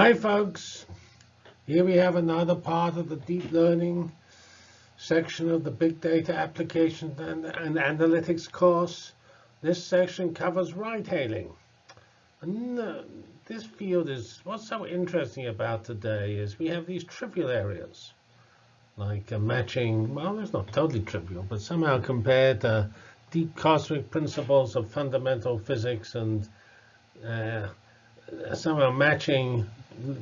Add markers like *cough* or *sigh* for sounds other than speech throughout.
Hi folks, here we have another part of the deep learning section of the big data application and, and analytics course. This section covers ride hailing. And uh, this field is, what's so interesting about today is we have these trivial areas like uh, matching, well it's not totally trivial, but somehow compared to deep cosmic principles of fundamental physics and uh, somehow matching,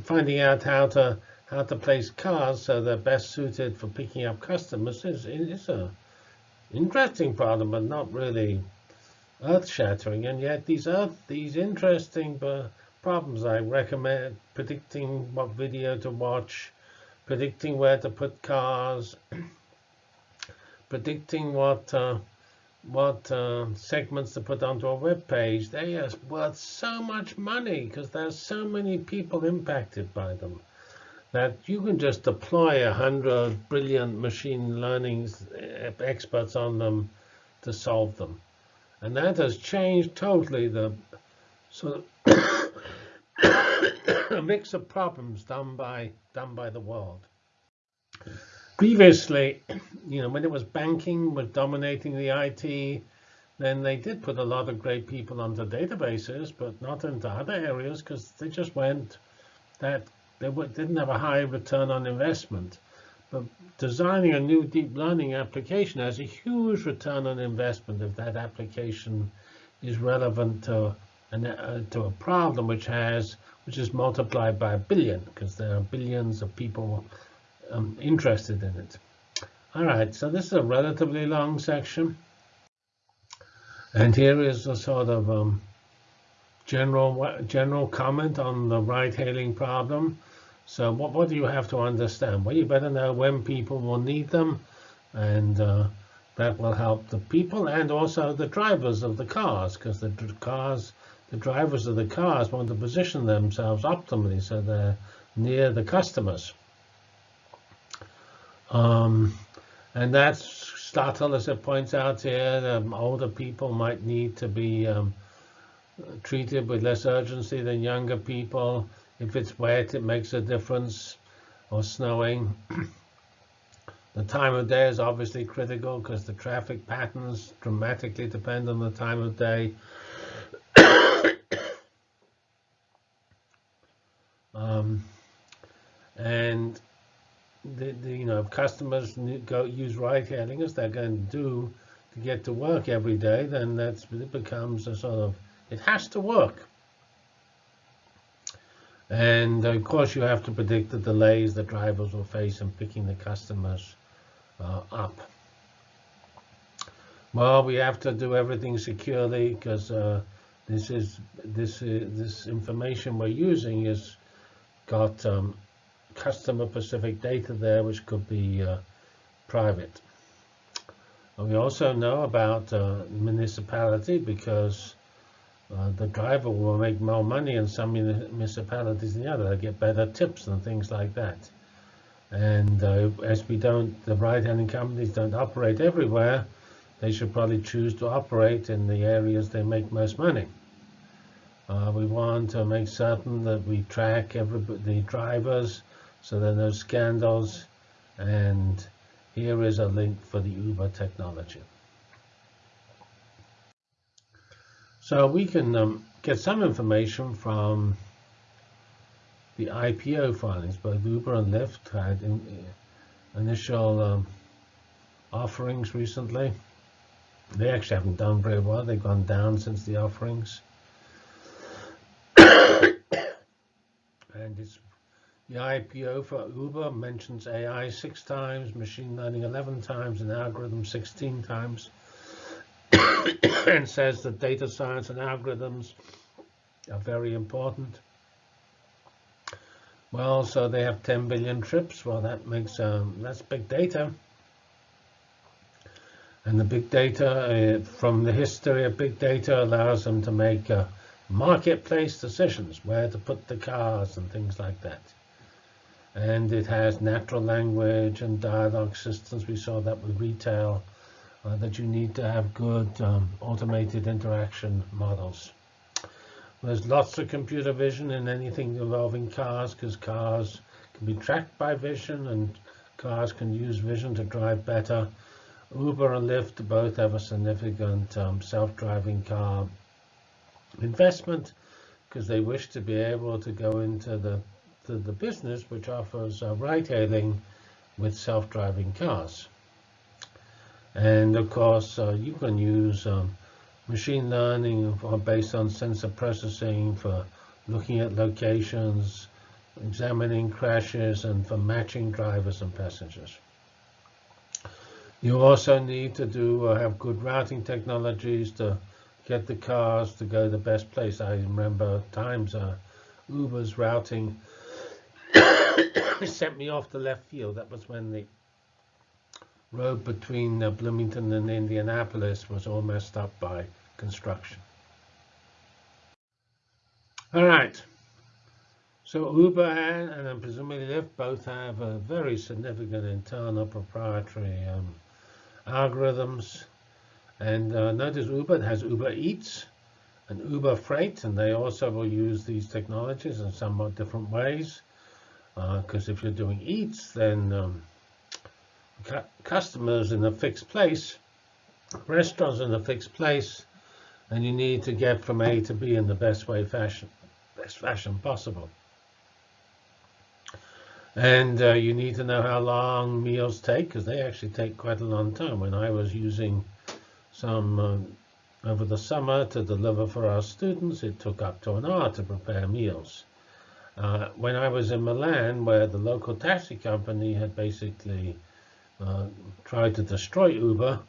finding out how to how to place cars so they're best suited for picking up customers is is a interesting problem, but not really earth-shattering. And yet these earth these interesting uh, problems I recommend predicting what video to watch, predicting where to put cars, *clears throat* predicting what uh, what uh, segments to put onto a web page, they are worth so much money because there's so many people impacted by them that you can just deploy a hundred brilliant machine learning experts on them to solve them. And that has changed totally the sort of *coughs* mix of problems done by done by the world previously, you know, when it was banking was dominating the IT, then they did put a lot of great people onto databases, but not into other areas because they just went that they didn't have a high return on investment. But designing a new deep learning application has a huge return on investment if that application is relevant to an, uh, to a problem which has which is multiplied by a billion because there are billions of people um, interested in it. All right, so this is a relatively long section. And here is a sort of um, general general comment on the ride-hailing problem. So what, what do you have to understand? Well, you better know when people will need them, and uh, that will help the people and also the drivers of the cars, because the cars, the drivers of the cars want to position themselves optimally so they're near the customers. Um, and that's Stottle, as it points out here, um, older people might need to be um, treated with less urgency than younger people. If it's wet, it makes a difference, or snowing. *clears throat* the time of day is obviously critical because the traffic patterns dramatically depend on the time of day. *coughs* um, and the, the, you know, if customers go use ride-hailing as they're going to do to get to work every day, then that's it becomes a sort of it has to work. And of course, you have to predict the delays the drivers will face in picking the customers uh, up. Well, we have to do everything securely because uh, this is this is, this information we're using is got um, customer specific data there, which could be uh, private. And we also know about uh, municipality because uh, the driver will make more money in some municipalities than the other. They get better tips and things like that. And uh, as we don't, the ride-hailing companies don't operate everywhere, they should probably choose to operate in the areas they make most money. Uh, we want to make certain that we track every, the drivers so then no scandals. And here is a link for the Uber technology. So we can um, get some information from the IPO filings. Both Uber and Lyft had in, uh, initial um, offerings recently. They actually haven't done very well. They've gone down since the offerings. *coughs* and it's the IPO for Uber mentions AI six times, machine learning 11 times, and algorithm 16 times, *coughs* and says that data science and algorithms are very important. Well, so they have 10 billion trips. Well, that makes um, that's big data. And the big data, uh, from the history of big data, allows them to make uh, marketplace decisions, where to put the cars and things like that and it has natural language and dialogue systems. We saw that with retail, uh, that you need to have good um, automated interaction models. There's lots of computer vision in anything involving cars because cars can be tracked by vision and cars can use vision to drive better. Uber and Lyft both have a significant um, self-driving car investment because they wish to be able to go into the, the, the business which offers uh, ride-hailing with self-driving cars. And of course, uh, you can use um, machine learning based on sensor processing for looking at locations, examining crashes, and for matching drivers and passengers. You also need to do uh, have good routing technologies to get the cars to go the best place. I remember times uh, Uber's routing *coughs* sent me off the left field. That was when the road between uh, Bloomington and Indianapolis was all messed up by construction. All right. So Uber and, and presumably Lyft both have a very significant internal proprietary um, algorithms. And uh, notice Uber has Uber Eats and Uber Freight, and they also will use these technologies in somewhat different ways. Because uh, if you're doing Eats, then um, cu customers in a fixed place, restaurants in a fixed place, and you need to get from A to B in the best way fashion, best fashion possible. And uh, you need to know how long meals take, because they actually take quite a long time. When I was using some uh, over the summer to deliver for our students, it took up to an hour to prepare meals. Uh, when I was in Milan, where the local taxi company had basically uh, tried to destroy Uber,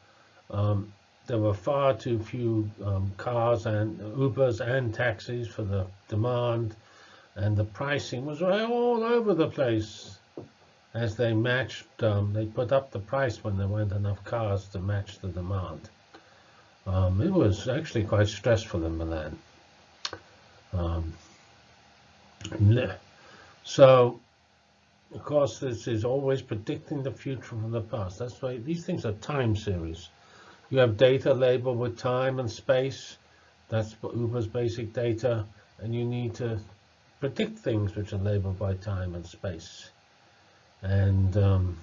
um, there were far too few um, cars and Ubers and taxis for the demand, and the pricing was all over the place as they matched, um, they put up the price when there weren't enough cars to match the demand. Um, it was actually quite stressful in Milan. So, of course, this is always predicting the future from the past. That's why these things are time series. You have data labeled with time and space. That's Uber's basic data. And you need to predict things which are labeled by time and space. And um,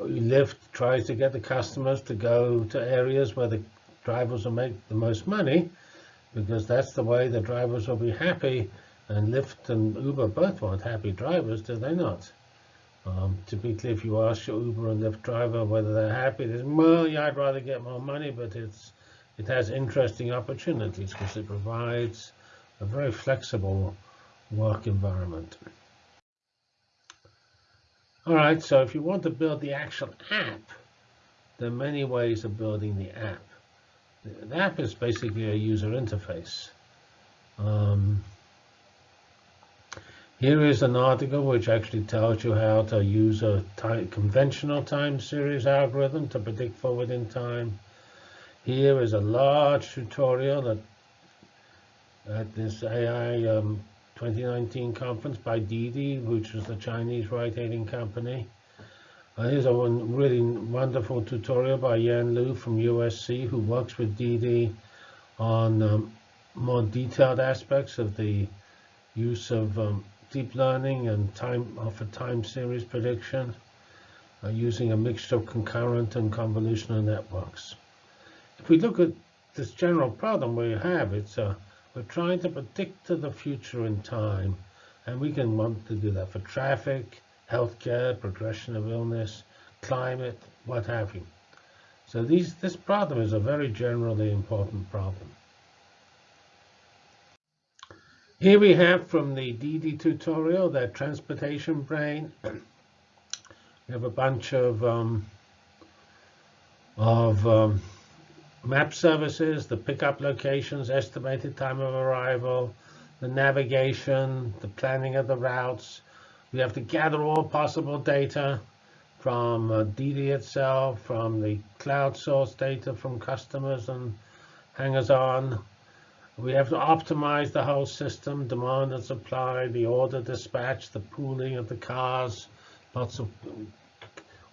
Lyft tries to get the customers to go to areas where the drivers will make the most money, because that's the way the drivers will be happy. And Lyft and Uber both want happy drivers, do they not? Um, typically, if you ask your Uber and Lyft driver whether they're happy, they say, well, yeah, I'd rather get more money, but it's it has interesting opportunities because it provides a very flexible work environment. All right, so if you want to build the actual app, there are many ways of building the app. The app is basically a user interface. Um, here is an article which actually tells you how to use a time, conventional time series algorithm to predict forward in time. Here is a large tutorial at, at this AI um, 2019 conference by Didi, which is the Chinese ride-hailing company. Uh, here's a one really wonderful tutorial by Yan Liu from USC, who works with Didi on um, more detailed aspects of the use of um, deep learning and time for time series prediction uh, using a mixture of recurrent and convolutional networks. If we look at this general problem we have, it's uh, we're trying to predict the future in time, and we can want to do that for traffic, healthcare, progression of illness, climate, what have you. So these, this problem is a very generally important problem. Here we have from the Didi tutorial, that transportation brain. we have a bunch of um, of um, map services, the pickup locations, estimated time of arrival, the navigation, the planning of the routes. We have to gather all possible data from uh, Didi itself, from the crowd source data from customers and hangers-on, we have to optimize the whole system, demand and supply, the order dispatch, the pooling of the cars. Lots of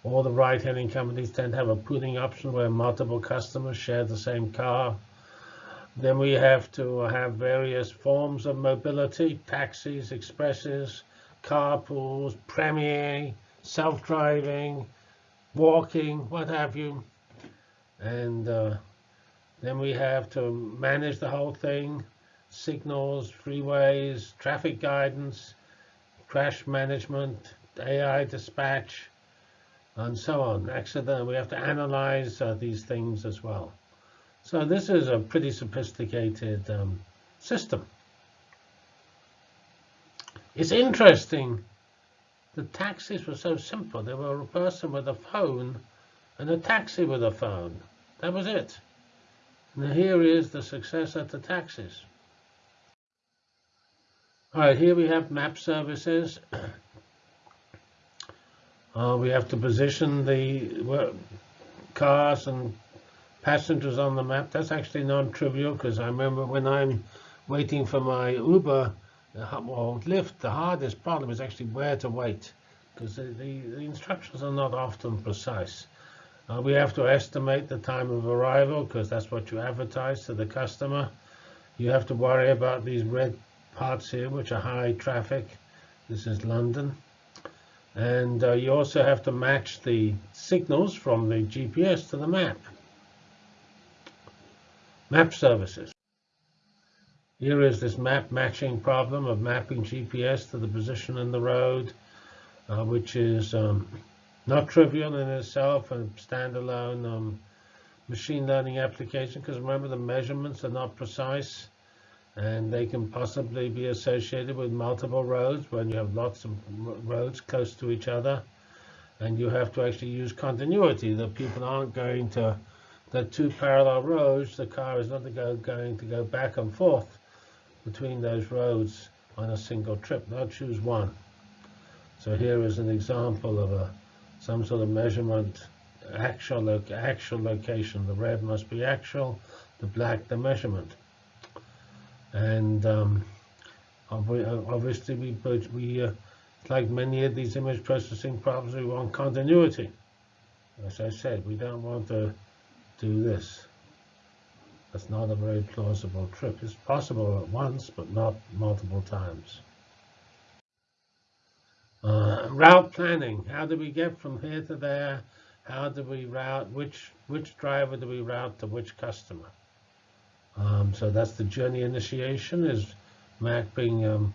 all the ride-hailing companies tend to have a pooling option where multiple customers share the same car. Then we have to have various forms of mobility, taxis, expresses, carpools, premier, self-driving, walking, what have you. And uh, then we have to manage the whole thing, signals, freeways, traffic guidance, crash management, AI dispatch, and so on. Accident, we have to analyze uh, these things as well. So this is a pretty sophisticated um, system. It's interesting. The taxis were so simple. There were a person with a phone and a taxi with a phone. That was it. And here is the success successor to taxis. All right, here we have map services. *clears throat* Uh, we have to position the cars and passengers on the map. That's actually non-trivial because I remember when I'm waiting for my Uber or Lyft, the hardest problem is actually where to wait because the, the, the, instructions are not often precise. Uh, we have to estimate the time of arrival because that's what you advertise to the customer. You have to worry about these red parts here, which are high traffic. This is London. And uh, you also have to match the signals from the GPS to the map. Map services. Here is this map matching problem of mapping GPS to the position in the road, uh, which is um, not trivial in itself, and standalone um, machine learning application, because remember the measurements are not precise and they can possibly be associated with multiple roads when you have lots of roads close to each other. And you have to actually use continuity, that people aren't going to, the two parallel roads, the car is not go, going to go back and forth between those roads on a single trip. Now choose one. So here is an example of a some sort of measurement, actual, lo actual location. The red must be actual, the black the measurement. And um, obviously, we, we uh, like many of these image processing problems, we want continuity. As I said, we don't want to do this. That's not a very plausible trip. It's possible at once, but not multiple times. Uh, route planning. How do we get from here to there? How do we route? Which which driver do we route to which customer? Um, so that's the journey initiation is mapping um,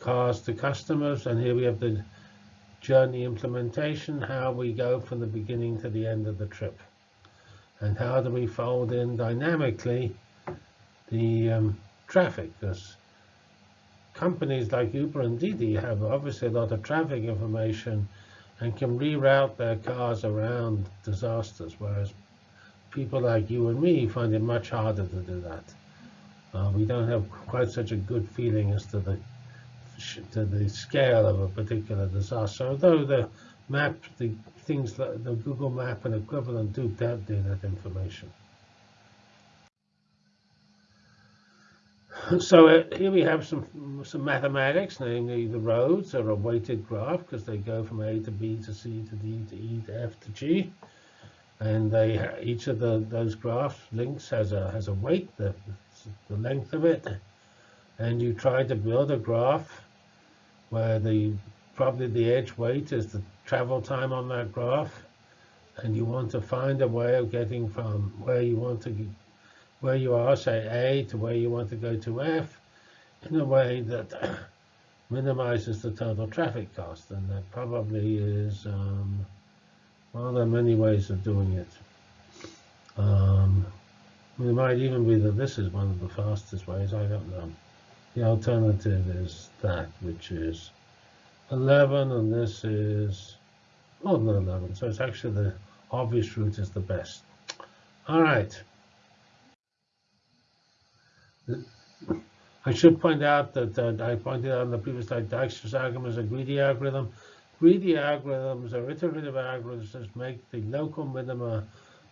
cars to customers. And here we have the journey implementation, how we go from the beginning to the end of the trip. And how do we fold in dynamically the um, traffic? Because companies like Uber and Didi have obviously a lot of traffic information and can reroute their cars around disasters, whereas people like you and me find it much harder to do that. Uh, we don't have quite such a good feeling as to the to the scale of a particular disaster. Although the map, the things like the Google Map and equivalent do do that information. So uh, here we have some some mathematics, namely the roads are a weighted graph because they go from A to B to C to D to E to F to G. And they each of the those graph links has a has a weight the the length of it. And you try to build a graph where the probably the edge weight is the travel time on that graph. And you want to find a way of getting from where you want to where you are say A to where you want to go to F in a way that *coughs* minimizes the total traffic cost and that probably is um, well, there are many ways of doing it. Um, it might even be that this is one of the fastest ways, I don't know. The alternative is that, which is 11, and this is more than 11. So it's actually the obvious route is the best. All right. I should point out that I pointed out in the previous slide, Dijkstra's algorithm is a greedy algorithm. Greedy algorithms or iterative algorithms that make the local minima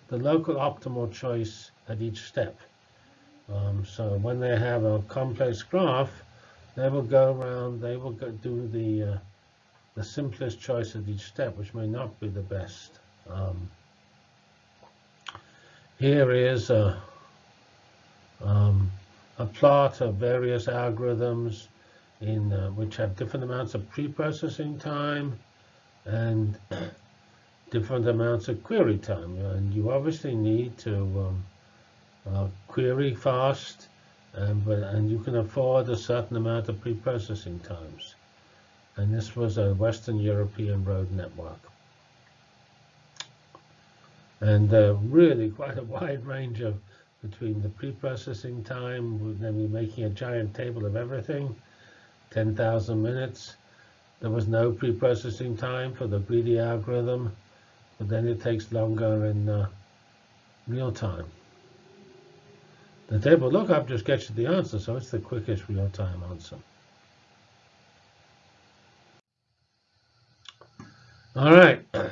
the local optimal choice at each step. Um, so when they have a complex graph, they will go around, they will do the uh, the simplest choice at each step, which may not be the best. Um, here is a, um, a plot of various algorithms in uh, which have different amounts of pre-processing time and *clears throat* different amounts of query time. And you obviously need to um, uh, query fast, and, but, and you can afford a certain amount of pre-processing times. And this was a Western European road network. And uh, really quite a wide range of between the pre-processing time, we're making a giant table of everything, 10,000 minutes. There was no pre-processing time for the greedy algorithm, but then it takes longer in uh, real time. The table lookup just gets you the answer, so it's the quickest real-time answer. All right. *coughs*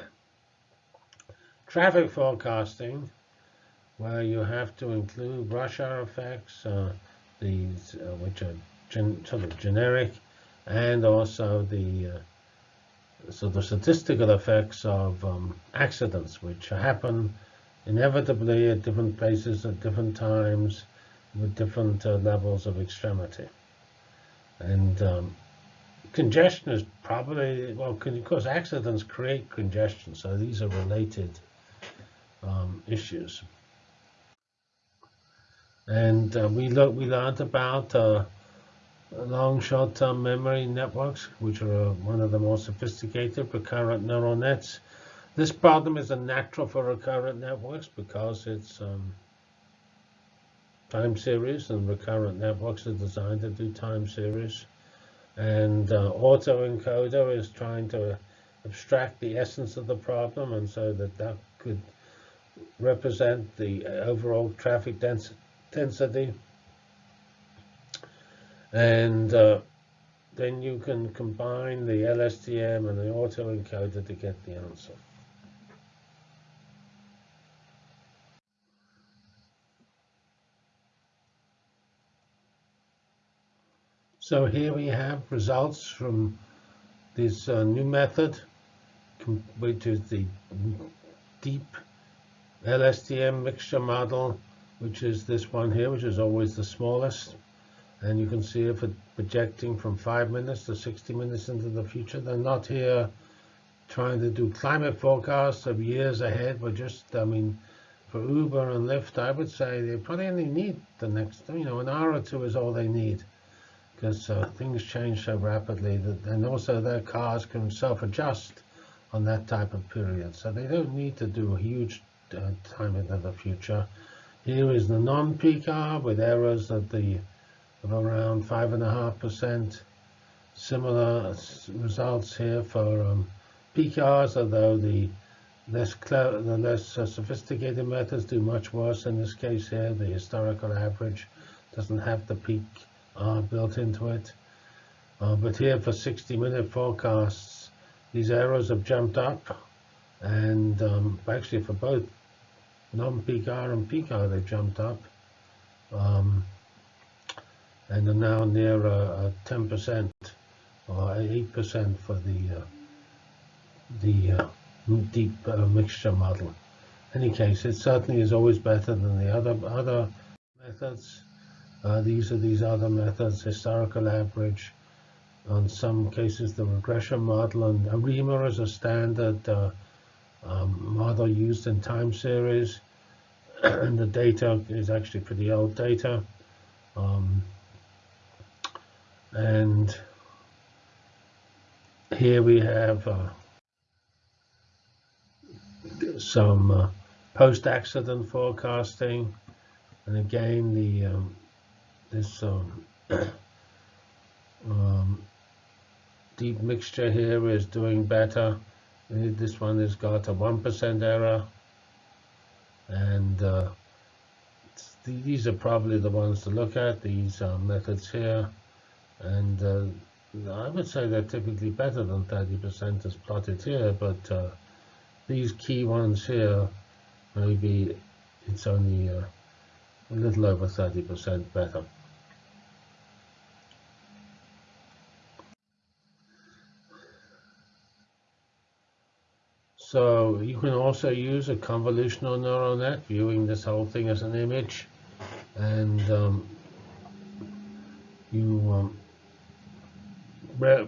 Traffic forecasting, where you have to include rush hour effects, uh, these uh, which are sort of generic, and also the uh, so the statistical effects of um, accidents, which happen inevitably at different places at different times with different uh, levels of extremity. And um, congestion is probably, well, of course, accidents create congestion, so these are related um, issues. And uh, we look, we learned about uh, long short-term memory networks, which are uh, one of the most sophisticated recurrent neural nets. This problem is a natural for recurrent networks because it's um, time series, and recurrent networks are designed to do time series. And uh, autoencoder is trying to abstract the essence of the problem, and so that that could represent the overall traffic dens density. And uh, then you can combine the LSTM and the autoencoder to get the answer. So here we have results from this uh, new method, which is the deep LSTM mixture model, which is this one here, which is always the smallest. And you can see it for projecting from 5 minutes to 60 minutes into the future. They're not here trying to do climate forecasts of years ahead. We're just, I mean, for Uber and Lyft, I would say they probably only need the next, you know, an hour or two is all they need because uh, things change so rapidly that, and also their cars can self-adjust on that type of period. So they don't need to do a huge uh, time into the future. Here is the non-peak hour with errors at the of around five and a half percent. Similar results here for um, peak hours, although the less the less uh, sophisticated methods do much worse. In this case here, the historical average doesn't have the peak uh, built into it. Uh, but here for 60-minute forecasts, these arrows have jumped up, and um, actually for both hour and hour, they jumped up, um, and are now near 10% or 8% for the uh, the uh, deep uh, mixture model. In any case, it certainly is always better than the other other methods. Uh, these are these other methods, historical average, on some cases the regression model, and ARIMA is a standard uh, um, model used in time series, *coughs* and the data is actually pretty old data. Um, and here we have uh, some uh, post-accident forecasting, and again the um, this um, *coughs* um, deep mixture here is doing better. This one has got a 1% error. And uh, these are probably the ones to look at, these uh, methods here. And uh, I would say they're typically better than 30% as plotted here, but uh, these key ones here, maybe it's only uh, a little over 30% better. So you can also use a convolutional neural net, viewing this whole thing as an image. And um, you, um,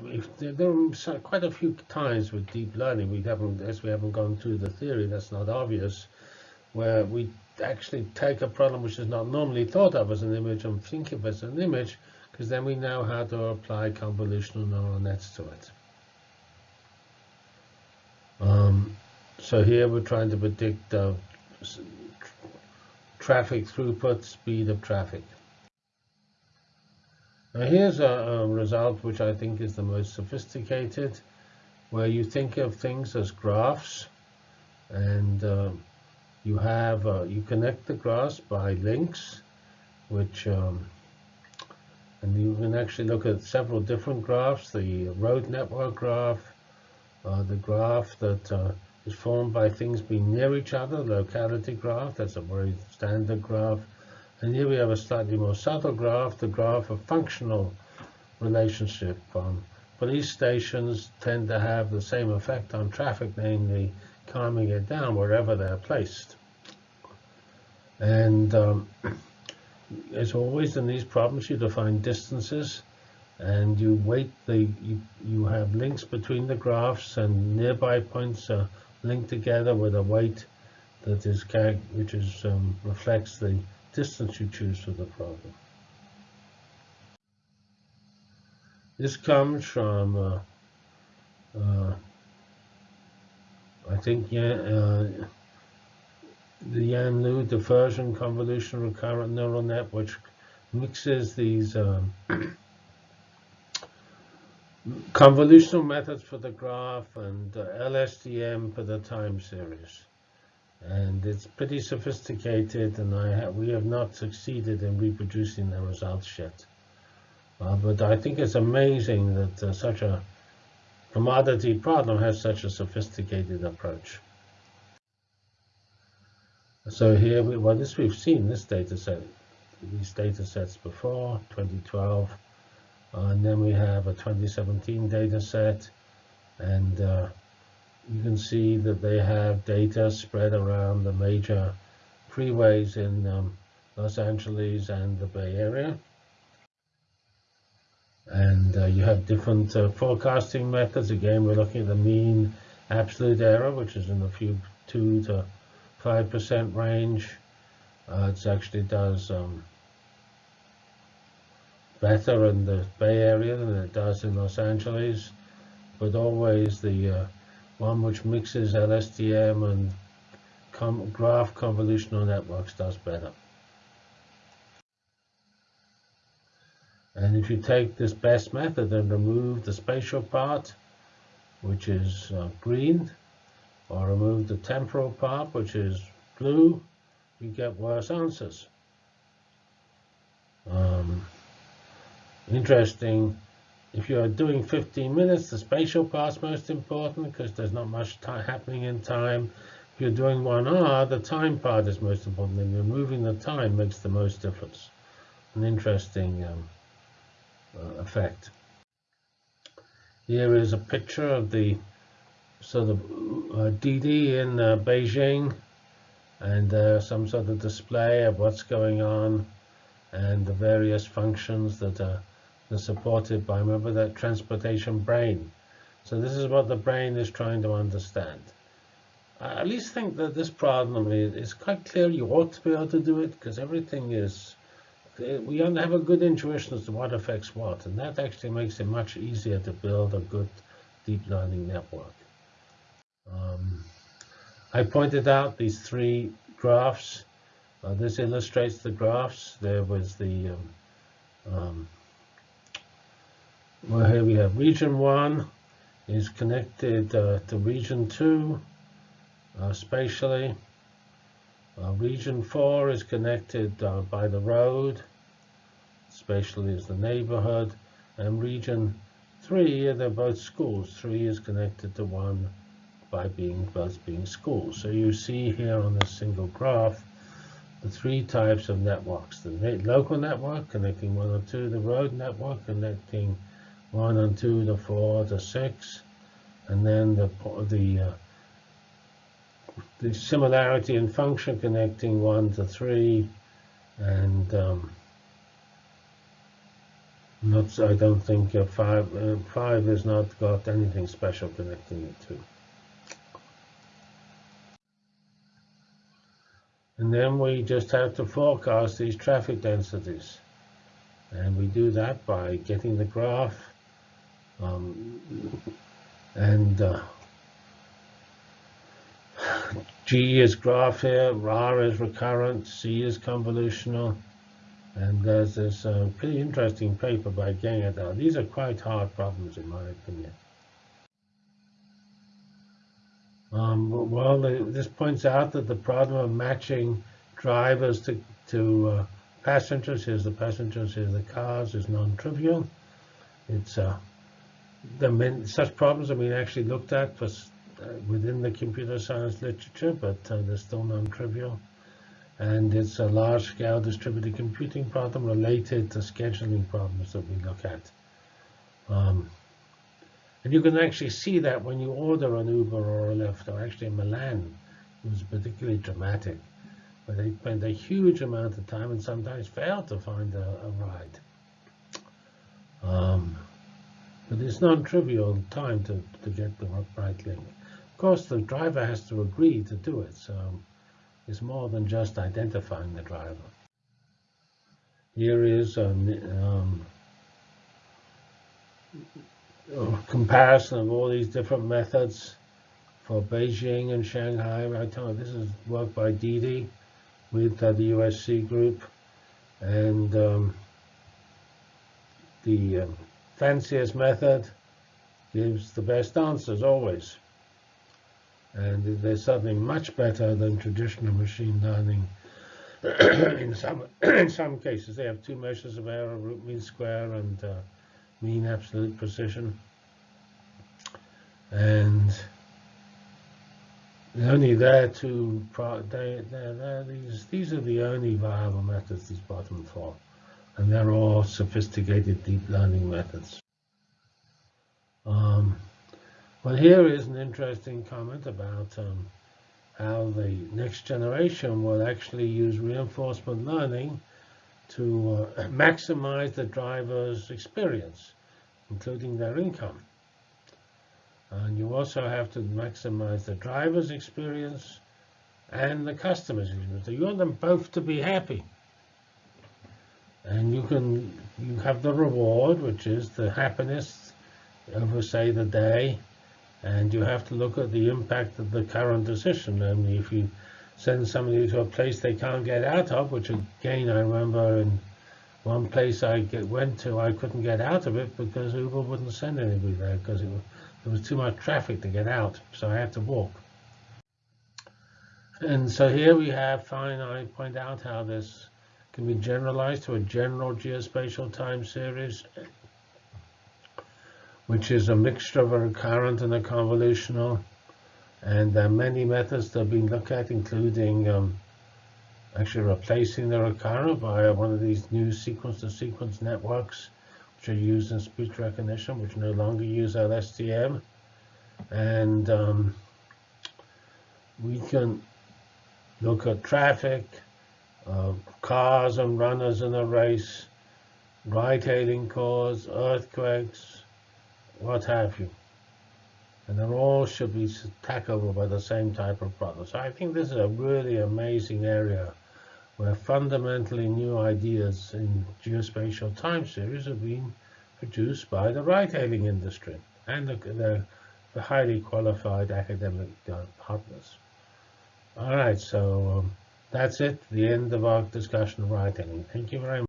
if there, are quite a few times with deep learning, we haven't, as we haven't gone through the theory, that's not obvious, where we actually take a problem which is not normally thought of as an image and think of it as an image, because then we know how to apply convolutional neural nets to it. Um, so here we're trying to predict uh, traffic throughput, speed of traffic. Now here's a, a, result which I think is the most sophisticated, where you think of things as graphs, and uh, you have uh, you connect the graphs by links, which um, and you can actually look at several different graphs: the road network graph, the graph that uh, is formed by things being near each other, locality graph. That's a very standard graph and here we have a slightly more subtle graph, the graph of functional relationship. Um, police stations tend to have the same effect on traffic, namely calming it down wherever they're placed. And um, *clears throat* as always in these problems, you define distances and you weight the, you, you have links between the graphs and nearby points are linked together with a weight that is, which is, um, reflects the distance you choose for the problem. This comes from, uh, uh, I think, yeah, uh, the Yan Liu diffusion convolution recurrent neural net, which mixes these um, convolutional methods for the graph and uh, LSTM for the time series and it's pretty sophisticated and I have, we have not succeeded in reproducing the results yet. Uh, but I think it's amazing that uh, such a commodity problem has such a sophisticated approach. So here, we, well, this we've seen this data set, these data sets before, 2012, uh, and then we have a 2017 data set, and uh, you can see that they have data spread around the major freeways in um, Los Angeles and the Bay Area. And uh, you have different uh, forecasting methods. Again, we're looking at the mean absolute error, which is in the few 2 to 5% range. Uh, it actually does um, better in the Bay Area than it does in Los Angeles, but always the uh, one which mixes LSTM and com graph convolutional networks does better. And if you take this best method and remove the spatial part, which is uh, green, or remove the temporal part, which is blue, you get worse answers. Um, interesting if you're doing 15 minutes, the spatial part's most important because there's not much happening in time. If you're doing one hour, the time part is most important, and removing the time makes the most difference. An interesting um, uh, effect. Here is a picture of the sort of uh, Didi in uh, Beijing, and uh, some sort of display of what's going on and the various functions that are and supported by, remember that transportation brain. So this is what the brain is trying to understand. I at least think that this problem is, quite clear. You ought to be able to do it because everything is, we have a good intuition as to what affects what. And that actually makes it much easier to build a good deep learning network. Um, I pointed out these three graphs. Uh, this illustrates the graphs. There was the um, um, well, here we have region 1 is connected uh, to region 2 uh, spatially. Uh, region 4 is connected uh, by the road, spatially is the neighborhood, and region 3, they're both schools. 3 is connected to 1 by being both being schools. So you see here on this single graph the three types of networks. The local network connecting 1 or 2, the road network connecting 1 and 2 to 4 to 6, and then the, the, uh, the similarity in function connecting 1 to 3, and um, not. I don't think uh, five uh, five has not got anything special connecting it to. And then we just have to forecast these traffic densities. And we do that by getting the graph um, and uh, G is graph here, RAR is recurrent, C is convolutional, and there's this uh, pretty interesting paper by Gengadal. These are quite hard problems in my opinion. Um, well, this points out that the problem of matching drivers to, to uh, passengers, here's the passengers, here's the cars, is non-trivial. It's uh, the such problems have been actually looked at for, uh, within the computer science literature, but uh, they're still non-trivial. And it's a large-scale distributed computing problem related to scheduling problems that we look at. Um, and you can actually see that when you order an Uber or a Lyft, or actually in Milan, it was particularly dramatic, where they spend a huge amount of time and sometimes fail to find a, a ride. Um, but it's non-trivial time to, to get the right link. Of course, the driver has to agree to do it, so it's more than just identifying the driver. Here is um, um, a comparison of all these different methods for Beijing and Shanghai. Right you, this is work by Didi with uh, the USC group, and um, the um, fanciest method gives the best answers always. And there's something much better than traditional machine learning. *coughs* in some *coughs* in some cases, they have two measures of error, root mean square and uh, mean absolute precision. And only there to they, they're, they're, these these are the only viable methods these bottom for, and they're all sophisticated deep learning methods. Um, well, here is an interesting comment about um, how the next generation will actually use reinforcement learning to uh, *clears throat* maximize the driver's experience, including their income. And you also have to maximize the driver's experience and the customer's experience. So you want them both to be happy. And you can you have the reward, which is the happiness over, say, the day. And you have to look at the impact of the current decision. and if you send somebody to a place they can't get out of, which again, I remember in one place I get, went to, I couldn't get out of it because Uber wouldn't send anybody there because it, there was too much traffic to get out, so I had to walk. And so here we have, fine, I point out how this can be generalized to a general geospatial time series, which is a mixture of a recurrent and a convolutional. And there are many methods that have been looked at, including um, actually replacing the recurrent by one of these new sequence-to-sequence -sequence networks, which are used in speech recognition, which no longer use LSTM. And um, we can look at traffic, cars and runners in a race, ride-hailing cars, earthquakes, what have you and they all should be tackled by the same type of problem. So I think this is a really amazing area where fundamentally new ideas in geospatial time series have been produced by the ride-hailing industry and the, the, the, highly qualified academic uh, partners. All right, so um, that's it, the end of our discussion of ride-hailing. Thank you very much.